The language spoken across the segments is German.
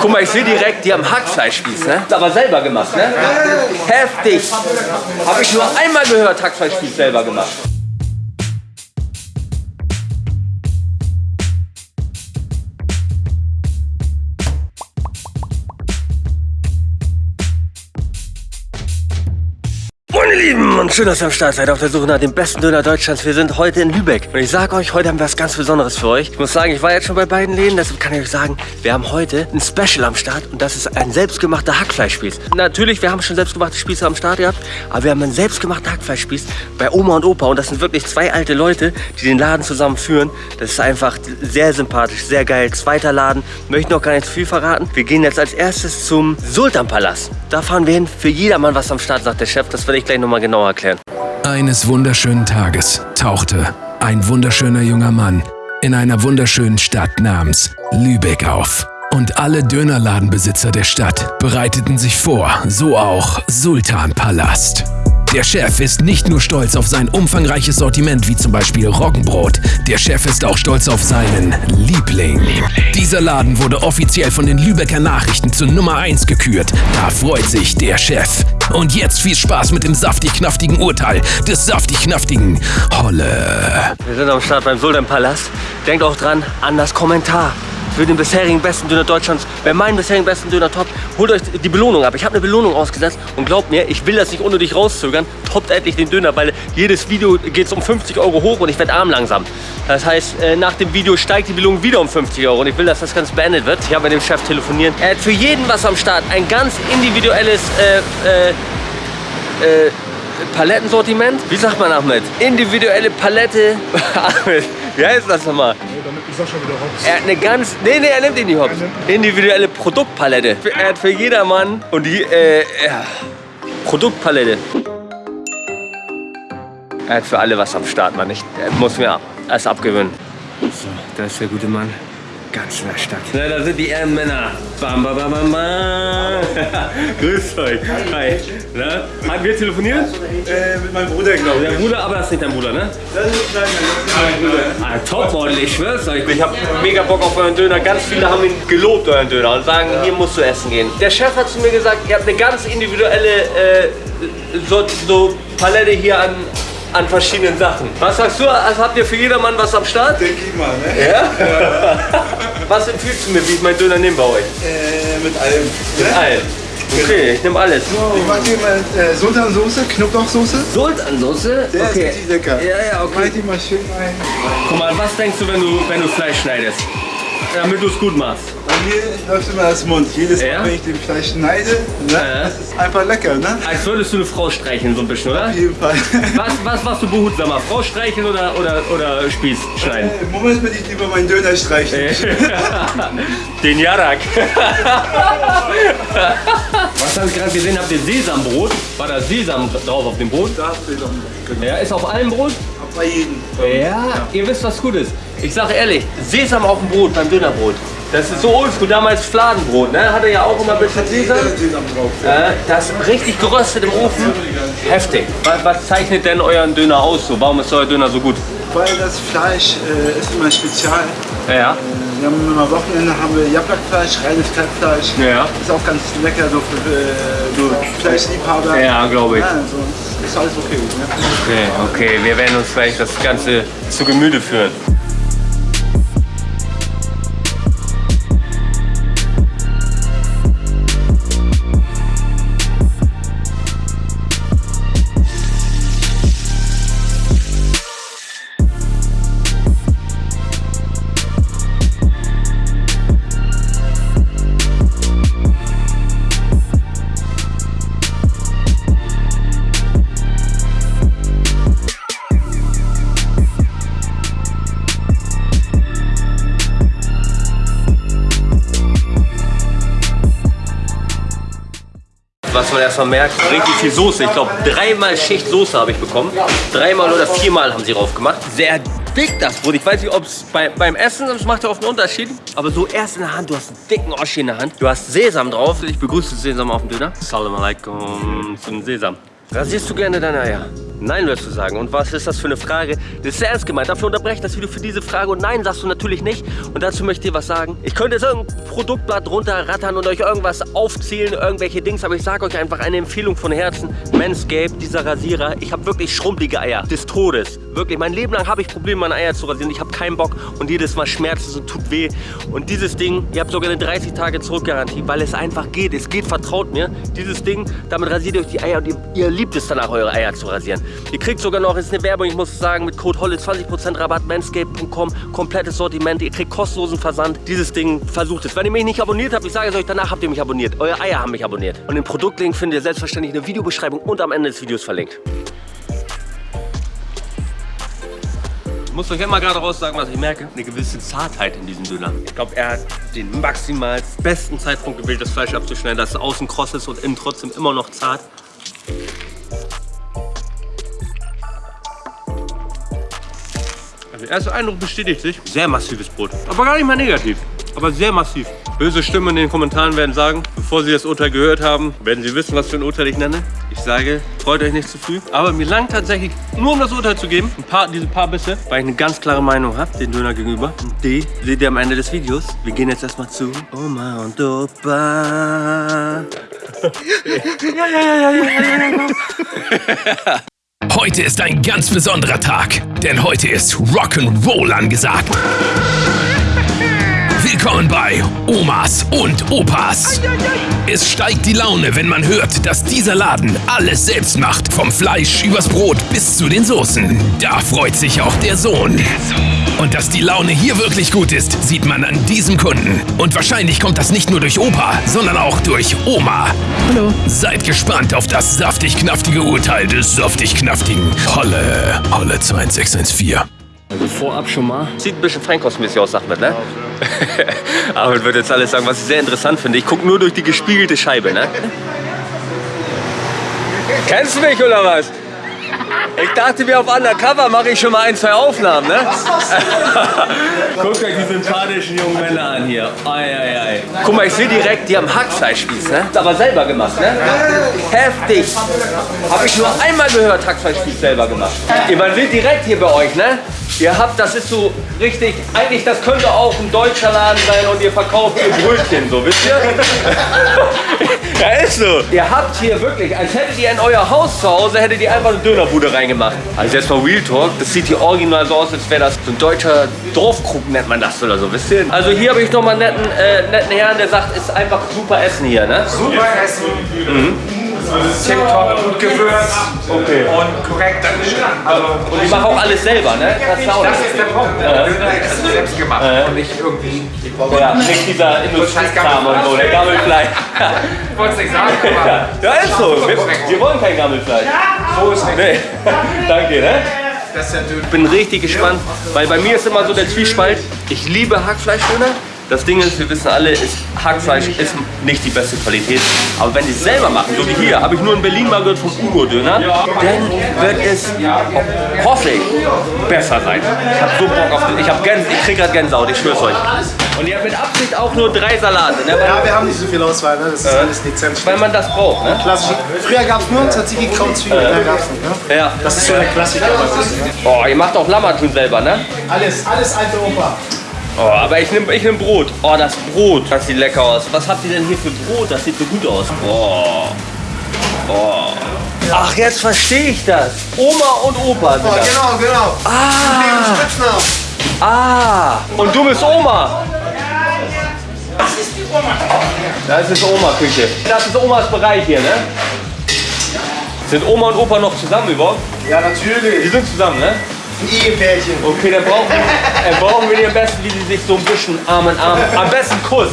Guck mal, ich sehe direkt, die haben Hackfleischspieß, ne? Aber selber gemacht, ne? Heftig. Habe ich nur einmal gehört, Hackfleischspieß selber gemacht. Meine Lieben, und schön, dass ihr am Start seid auf der Suche nach dem besten Döner Deutschlands. Wir sind heute in Lübeck. Und ich sage euch, heute haben wir was ganz Besonderes für euch. Ich muss sagen, ich war jetzt schon bei beiden Läden, deshalb kann ich euch sagen, wir haben heute ein Special am Start und das ist ein selbstgemachter Hackfleischspieß. Natürlich, wir haben schon selbstgemachte Spieße am Start gehabt, aber wir haben einen selbstgemachten Hackfleischspieß bei Oma und Opa und das sind wirklich zwei alte Leute, die den Laden zusammen führen. Das ist einfach sehr sympathisch, sehr geil. Zweiter Laden, möchte noch gar nicht zu viel verraten. Wir gehen jetzt als erstes zum Sultanpalast. Da fahren wir hin. Für jedermann was am Start, sagt der Chef. Das werde ich gleich nochmal genauer erklären. Eines wunderschönen Tages tauchte ein wunderschöner junger Mann in einer wunderschönen Stadt namens Lübeck auf. Und alle Dönerladenbesitzer der Stadt bereiteten sich vor, so auch Sultanpalast. Der Chef ist nicht nur stolz auf sein umfangreiches Sortiment wie zum Beispiel Roggenbrot, der Chef ist auch stolz auf seinen Liebling. Dieser Laden wurde offiziell von den Lübecker Nachrichten zur Nummer 1 gekürt. Da freut sich der Chef. Und jetzt viel Spaß mit dem saftig-knaftigen Urteil des saftig-knaftigen Holle. Wir sind am Start beim Sultanpalast. Denkt auch dran an das Kommentar für den bisherigen besten Döner Deutschlands. Bei meinem bisherigen besten Döner top, holt euch die Belohnung ab. Ich habe eine Belohnung ausgesetzt und glaubt mir, ich will das nicht unnötig rauszögern. Toppt endlich den Döner, weil jedes Video geht es um 50 Euro hoch und ich werde arm langsam. Das heißt, äh, nach dem Video steigt die Belohnung wieder um 50 Euro und ich will, dass das Ganze beendet wird. Ich habe mit dem Chef telefoniert. Er hat für jeden was am Start. Ein ganz individuelles äh, äh, äh, Palettensortiment. Wie sagt man, Ahmed? Individuelle Palette. Ahmed, wie heißt das nochmal? Damit ist schon wieder Hops. Er hat eine ganz. Nee, nee, er nimmt ihn nicht hops. Individuelle Produktpalette. Er hat für jedermann und die. Äh, ja. Produktpalette. Er hat für alle was am Start, Mann. Ich er muss mir erst abgewöhnen. So, da ist der gute Mann. Ganz in der Stadt. Na, da sind die Ehrenmänner. Bam, bam, bam, bam, bam. Grüßt euch. Hi. Na, haben wir telefoniert? Äh, mit meinem Bruder, glaube Der Bruder, aber das ist nicht dein Bruder, ne? Das ist, nein, nein, das ist mein Bruder. Ah, Topmodel, ich schwör's euch. Ich hab mega Bock auf euren Döner. Ganz viele haben ihn gelobt, euren Döner, und sagen, hier musst du essen gehen. Der Chef hat zu mir gesagt, ihr habt eine ganz individuelle äh, so, so Palette hier an, an verschiedenen Sachen. Was sagst du? Also habt ihr für jedermann was am Start? Denke ich mal, ne? Ja? was empfiehlst du mir, wie ich meinen Döner nehme bei euch? Äh, mit allem. Mit Ne? allen. Okay, ich nehme alles. Ich mag die mit äh, Sultansoße, Knoblauchsoße. Sultansoße? Der ist richtig lecker. Ja, ja, Mach okay. die mal schön rein. Guck mal, was denkst du, wenn du, wenn du Fleisch schneidest? Damit du es gut machst. Bei mir läuft immer das Mund. Jedes Mal, Ja? wenn ich den Fleisch schneide, ne? Ja. das ist einfach lecker, ne? Als würdest du eine Frau streicheln, so ein bisschen, oder? Auf jeden Fall. Was, was machst du behutsamer? Frau streicheln oder, oder, oder Spieß schneiden? Äh, Im Moment würde ich lieber meinen Döner streichen. Den Jarak. Was habe ich gerade gesehen? Habt ihr Sesambrot? War da Sesam drauf auf dem Brot? Da du noch. Genau. Ja, ist auf allem Brot? Bei jedem. Ja, ihr wisst, was gut ist. Ich sage ehrlich, Sesam auf dem Brot beim Dönerbrot. Das ist so oldschool, damals Fladenbrot, ne? Hatte ja auch immer ein bisschen Sesam. Äh, das richtig geröstet im Ofen. Heftig. Was, was zeichnet denn euren Döner aus? So? Warum ist euer Döner so gut? Weil das Fleisch äh, ist immer spezial. Ja. Äh, Wir haben immer Wochenende haben wir Jablakfleisch, reines Kalbfleisch. Ja. Ist auch ganz lecker so für äh, Fleischliebhaber. Ja, glaube ich. Ja, also, ist alles okay. Ne? Okay, okay, wir werden uns vielleicht das Ganze zu Gemüte führen. Erstmal merkt, richtig viel Soße. Ich glaube, dreimal Schicht Soße habe ich bekommen. Dreimal oder viermal haben sie drauf gemacht. Sehr dick das Brot. Ich weiß nicht, ob es bei, beim Essen, das macht ja oft einen Unterschied. Aber so erst in der Hand, du hast einen dicken Oschi in der Hand. Du hast Sesam drauf. Ich begrüße Sesam auf dem Döner. Salam alaikum zum Sesam. Rasierst du gerne deine Eier? Nein, wirst du sagen. Und was ist das für eine Frage? Das ist ernst gemeint. Dafür unterbreche ich das Video für diese Frage. Und nein, sagst du natürlich nicht. Und dazu möchte ich dir was sagen. Ich könnte jetzt irgendein Produktblatt runterrattern und euch irgendwas aufzählen, irgendwelche Dings. Aber ich sage euch einfach eine Empfehlung von Herzen. Manscaped, dieser Rasierer. Ich habe wirklich schrumpelige Eier. Des Todes. Wirklich, mein Leben lang habe ich Probleme, meine Eier zu rasieren. Ich habe keinen Bock. Und jedes Mal schmerzt es und tut weh. Und dieses Ding, ihr habt sogar eine 30 Tage Zurückgarantie, weil es einfach geht. Es geht, vertraut mir. Dieses Ding, damit rasiert ihr euch die Eier und ihr, ihr liebt es danach, eure Eier zu rasieren. Ihr kriegt sogar noch, ist eine Werbung, ich muss sagen, mit Code HOLLE 20% Rabatt, manscape.com, komplettes Sortiment, ihr kriegt kostenlosen Versand. Dieses Ding, versucht es. Wenn ihr mich nicht abonniert habt, ich sage es euch, danach habt ihr mich abonniert. Eure Eier haben mich abonniert. Und den Produktlink findet ihr selbstverständlich in der Videobeschreibung und am Ende des Videos verlinkt. Ich muss euch immer gerade raus sagen, was ich merke. Eine gewisse Zartheit in diesem Döner. Ich glaube, er hat den maximal besten Zeitpunkt gewählt, das Fleisch abzuschneiden, dass es außen kross ist und innen trotzdem immer noch zart. Der erste Eindruck bestätigt sich. Sehr massives Brot. Aber gar nicht mal negativ. Aber sehr massiv. Böse Stimmen in den Kommentaren werden sagen, bevor sie das Urteil gehört haben, werden sie wissen, was für ein Urteil ich nenne. Ich sage, freut euch nicht zu früh. Aber mir langt tatsächlich, nur um das Urteil zu geben, ein paar, diese paar Bisse, weil ich eine ganz klare Meinung habe, den Döner gegenüber. Und die seht ihr am Ende des Videos. Wir gehen jetzt erstmal zu Oma und Opa. ja, ja, ja, ja, ja, ja, ja. Heute ist ein ganz besonderer Tag, denn heute ist Rock'n'Roll angesagt. Willkommen bei Omas und Opas. Es steigt die Laune, wenn man hört, dass dieser Laden alles selbst macht. Vom Fleisch übers Brot bis zu den Soßen. Da freut sich auch der Sohn. Und dass die Laune hier wirklich gut ist, sieht man an diesem Kunden. Und wahrscheinlich kommt das nicht nur durch Opa, sondern auch durch Oma. Hallo. Seid gespannt auf das saftig-knaftige Urteil des saftig-knaftigen Holle. Holle 2614. Also vorab schon mal. Sieht ein bisschen feinkostmäßig aus, sagt man, ne? Aber ich würde jetzt alles sagen, was ich sehr interessant finde. Ich gucke nur durch die gespiegelte Scheibe, ne? Kennst du mich oder was? Ich dachte mir auf Undercover mache ich schon mal ein, zwei Aufnahmen, ne? Guckt euch die sympathischen jungen Männer an hier. Ei, ei, ei. Guck mal, ich sehe direkt, die haben Hackfleischspieß, ne? Ist aber selber gemacht, ne? Heftig. Habe ich nur einmal gehört, Hackfleischspieß selber gemacht. Ihr, man sieht direkt hier bei euch, ne? Ihr habt, das ist so richtig, eigentlich das könnte auch ein deutscher Laden sein und ihr verkauft hier Brötchen, so, wisst ihr? ja, ist so. Ihr habt hier wirklich, als hättet ihr in euer Haus zu Hause, hättet ihr einfach eine Dönerbude reingemacht. Also jetzt mal Real Talk, das sieht hier original so aus, als wäre das so ein deutscher Dorfkrug, nennt man das oder so, wisst ihr? Also hier habe ich nochmal einen netten, äh, netten Herrn, der sagt, ist einfach super Essen hier, ne? Super Essen. Tipptopp, gut gewürzt Okay. und korrekt. Also, Und ich mache auch alles selber, ne? Das ist das ist der Punkt. Der Döner ist selbst gemacht und nicht irgendwie. Ich ja, nicht dieser Industriekram und so, der Gammelfleisch. wollte es nicht sagen, aber Ja, ja, ist so. Wir, wir wollen kein Gammelfleisch. so ist nicht. Nee. Danke, ne? Das. Ich bin richtig gespannt, weil bei mir ist immer so der Zwiespalt. Ich liebe Hackfleischdöner. Das Ding ist, wir wissen alle, ist, Hackfleisch ist nicht die beste Qualität. Aber wenn die es selber machen, so wie hier, habe ich nur in Berlin mal gehört vom Ugo-Döner, dann wird es, hoffe ich, besser sein. Ich habe so Bock auf den, ich Gänse, ich krieg gerade Gänsehaut, ich schwör's euch. Und ihr habt mit Absicht auch nur drei Salate, ne? Ja, wir haben nicht so viel Auswahl, ne? das ist alles Lizenz. weil man das braucht, ne? Klassisch. Früher gab es nur Tzatziki, gab es nicht. Ne? Ja. Das ist so der Klassiker. Oh, ihr macht auch Lammertun selber, ne? Alles, alles alte Opa. Oh, aber ich nehme ich nehm Brot. Oh, das Brot. Das sieht lecker aus. Was habt ihr denn hier für Brot? Das sieht so gut aus. Oh. Oh. Ach, jetzt verstehe ich das. Oma und Opa sind das. Genau, genau. Ah. Spitznamen. Ah. Und du bist Oma. Das ist Oma-Küche. Das ist Omas Bereich hier, ne? Sind Oma und Opa noch zusammen überhaupt? Ja, Die natürlich. sind zusammen, ne? Ehepärchen. Okay, dann brauchen wir, dann brauchen wir die am besten, wie sie sich so ein bisschen Arm in Arm, am besten Kuss.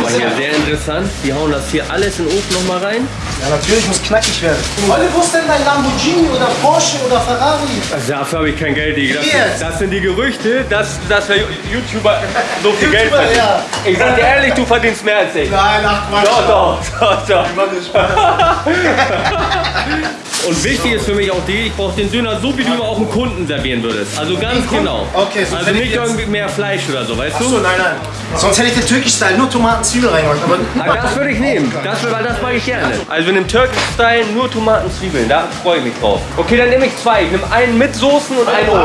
Mal hier, sehr interessant. Die hauen das hier alles in den Ofen nochmal rein. Ja, natürlich muss knackig werden. Olle, wo ist denn dein Lamborghini oder Porsche oder Ferrari? Also dafür habe ich kein Geld, Digga. Das, das sind die Gerüchte, dass, dass wir YouTuber so viel Geld verdienen. ja. Ich sag dir ehrlich, du verdienst mehr als ich. Nein, ach Quatsch. Doch, doch, doch, doch. Mann, ist Spaß. Und wichtig ist für mich auch die, ich brauche den Döner so, wie du ihn auch dem Kunden servieren würdest. Also ganz genau. Okay, so Also wenn ich nicht jetzt- irgendwie mehr Fleisch oder so, weißt du? Achso, nein, nein. Sonst hätte ich den Türkisch-Style nur Tomaten, Zwiebeln reingemacht. Aber Aber das würde ich nehmen. Das, weil das mag ich gerne. Also in dem Turkish-Style nur Tomaten, Zwiebeln. Da freue ich mich drauf. Okay, dann nehme ich zwei. Ich nehme einen mit Soßen und einen ohne.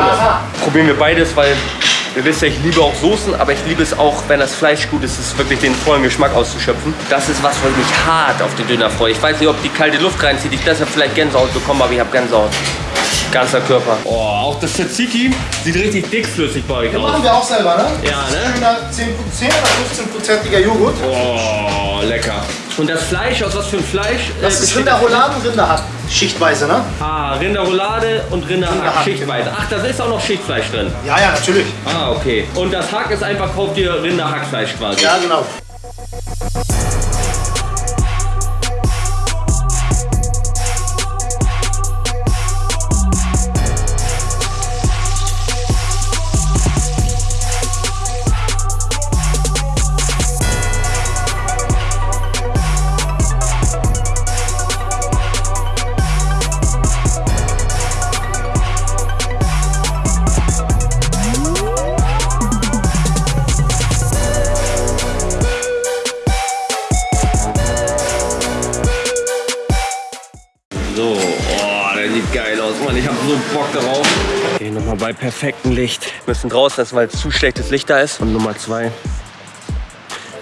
Probieren wir beides, weil ihr wisst ja, ich liebe auch Soßen, aber ich liebe es auch, wenn das Fleisch gut ist, es wirklich den vollen Geschmack auszuschöpfen. Das ist was, wo ich mich hart auf den Döner freue. Ich weiß nicht, ob die kalte Luft reinzieht. Ich deshalb vielleicht Gänsehaut bekomme, aber ich habe Gänsehaut. Ganzer Körper. Oh, auch das Tzatziki sieht richtig dickflüssig bei euch aus. machen wir auch selber, ne? Ja, ne? Schöner 10, 10 oder 15-prozentiger Joghurt. Oh, lecker. Und das Fleisch, aus was für ein Fleisch? äh, Das ist besteht das? Rinderrouladen, Rinderhack. Schichtweise, ne? Ah, Rinderroulade und Rinderhack, Rinderhack, schichtweise. Ach, da ist auch noch Schichtfleisch drin. Ja, ja, natürlich. Ah, okay. Und das Hack ist einfach, kauft ihr Rinderhackfleisch quasi. Ja, genau. Okay, nochmal bei perfektem Licht. Wir müssen draußen lassen, weil zu schlechtes Licht da ist. Und Nummer zwei.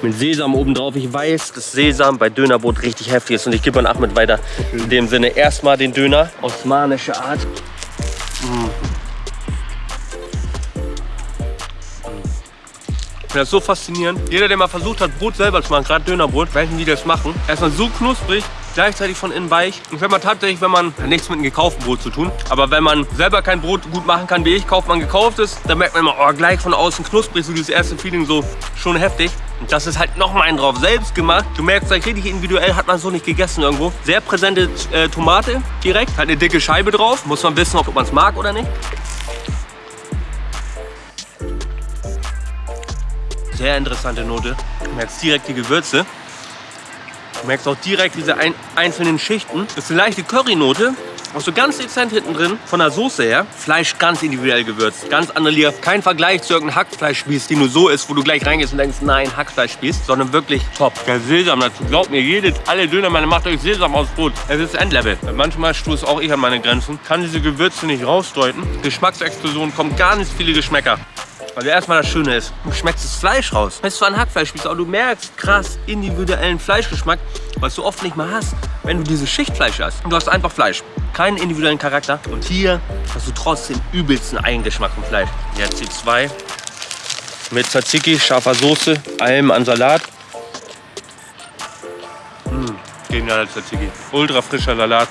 Mit Sesam oben drauf. Ich weiß, dass Sesam bei Dönerbrot richtig heftig ist. Und ich gebe an Ahmed weiter. In dem Sinne erstmal den Döner. Osmanische Art. Ich finde das so faszinierend. Jeder, der mal versucht hat, Brot selber zu machen, gerade Dönerbrot, weiß nicht, wie die das machen. Erstmal so knusprig, gleichzeitig von innen weich. Und wenn man tatsächlich, wenn man, hat nichts mit einem gekauften Brot zu tun, aber wenn man selber kein Brot gut machen kann, wie ich, kauft man gekauftes, dann merkt man immer, oh, gleich von außen knusprig, so dieses erste Feeling so schon heftig. Und das ist halt noch mal einen drauf, selbst gemacht. Du merkst, gleich richtig individuell hat man so nicht gegessen irgendwo. Sehr präsente äh, Tomate direkt, halt eine dicke Scheibe drauf. Muss man wissen, ob man es mag oder nicht. Sehr interessante Note. Du merkst direkt die Gewürze. Du merkst auch direkt diese ein, einzelnen Schichten. Das ist eine leichte Currynote. Auch so ganz dezent hinten drin, von der Soße her. Fleisch ganz individuell gewürzt. Ganz Liga. Kein Vergleich zu irgendeinem Hackfleischspieß, den du so isst, wo du gleich reingehst und denkst, nein, Hackfleischspieß. Sondern wirklich top. Der Sesam dazu. Glaubt mir, jede, alle Dönermänner macht euch Sesam aus Brot. Es ist Endlevel. Manchmal stoße auch ich an meine Grenzen. Kann diese Gewürze nicht rausdeuten. Geschmacksexplosion, kommen ganz viele Geschmäcker. Also erstmal das Schöne ist, du schmeckst das Fleisch raus. Es ist zwar ein Hackfleischspieß, aber du merkst krass individuellen Fleischgeschmack, was du oft nicht mal hast, wenn du dieses Schichtfleisch hast. Du hast einfach Fleisch, keinen individuellen Charakter. Und hier hast du trotzdem übelsten Eigengeschmack vom Fleisch. Jetzt die zwei mit Tzatziki, scharfer Soße, allem an Salat. Mmh, genialer Tzatziki. Ultra frischer Salat.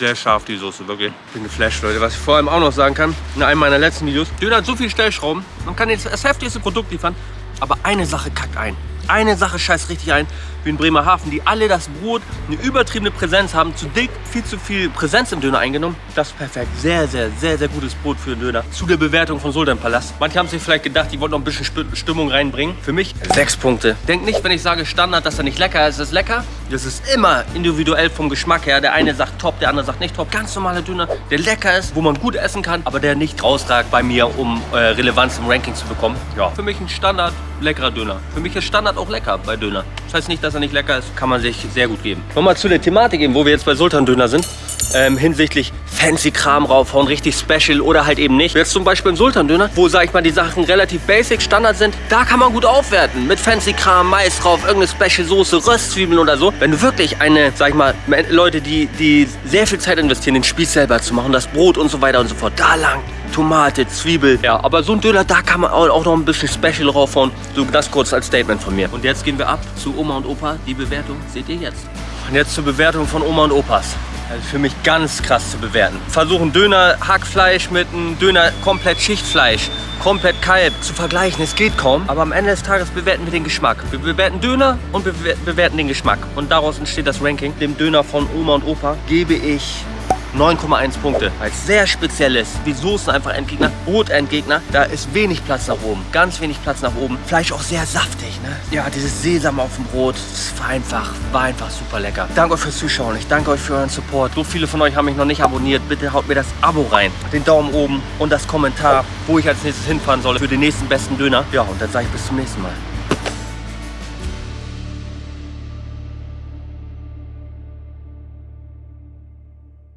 Sehr scharf die Soße, wirklich. Ich bin geflasht, Leute. Was ich vor allem auch noch sagen kann, in einem meiner letzten Videos, Döner hat so viele Stellschrauben, man kann jetzt das heftigste Produkt liefern, aber eine Sache kackt ein. Eine Sache scheißt richtig ein, wie in Bremerhaven, die alle das Brot eine übertriebene Präsenz haben, zu dick, viel zu viel Präsenz im Döner eingenommen. Das ist perfekt. Sehr, sehr, sehr, sehr gutes Brot für den Döner. Zu der Bewertung von Sultan Palast. Manche haben sich vielleicht gedacht, die wollten noch ein bisschen Stimmung reinbringen. Für mich sechs Punkte. Denk nicht, wenn ich sage Standard, dass er nicht lecker ist. Es ist lecker. Das ist immer individuell vom Geschmack her. Der eine sagt top, der andere sagt nicht top. Ganz normaler Döner, der lecker ist, wo man gut essen kann, aber der nicht rausragt bei mir, um äh, Relevanz im Ranking zu bekommen. Ja. Für mich ein Standard leckerer Döner. Für mich ist Standard auch lecker bei Döner. Das heißt nicht, dass er nicht lecker ist, kann man sich sehr gut geben. Nochmal zu der Thematik eben, wo wir jetzt bei Sultan Döner sind. Ähm, hinsichtlich fancy Kram raufhauen, richtig special oder halt eben nicht. Jetzt zum Beispiel im Sultan Döner, wo sag ich mal die Sachen relativ basic, Standard sind, da kann man gut aufwerten. Mit fancy Kram, Mais drauf, irgendeine Special Soße, Röstzwiebeln oder so. Wenn du wirklich eine, sag ich mal, Leute, die, die sehr viel Zeit investieren, den Spieß selber zu machen, das Brot und so weiter und so fort, da lang. Tomate, Zwiebel. Ja, aber so ein Döner, da kann man auch noch ein bisschen Special raufhauen. So das kurz als Statement von mir. Und jetzt gehen wir ab zu Oma und Opa. Die Bewertung seht ihr jetzt. Und jetzt zur Bewertung von Oma und Opas. Also für mich ganz krass zu bewerten. Versuchen Döner Hackfleisch mit einem Döner komplett Schichtfleisch, komplett Kalb zu vergleichen. Es geht kaum. Aber am Ende des Tages bewerten wir den Geschmack. Wir bewerten Döner und wir bewer- bewerten den Geschmack. Und daraus entsteht das Ranking. Dem Döner von Oma und Opa gebe ich 9,1 Punkte. Es sehr speziell ist. Soßen einfach Endgegner, Brotendgegner. Da ist wenig Platz nach oben. Ganz wenig Platz nach oben. Fleisch auch sehr saftig, ne? Ja, dieses Sesam auf dem Brot, das war einfach, war einfach super lecker. Danke euch fürs Zuschauen. Ich danke euch für euren Support. So viele von euch haben mich noch nicht abonniert. Bitte haut mir das Abo rein, den Daumen oben und das Kommentar, wo ich als nächstes hinfahren soll für den nächsten besten Döner. Ja, und dann sage ich bis zum nächsten Mal.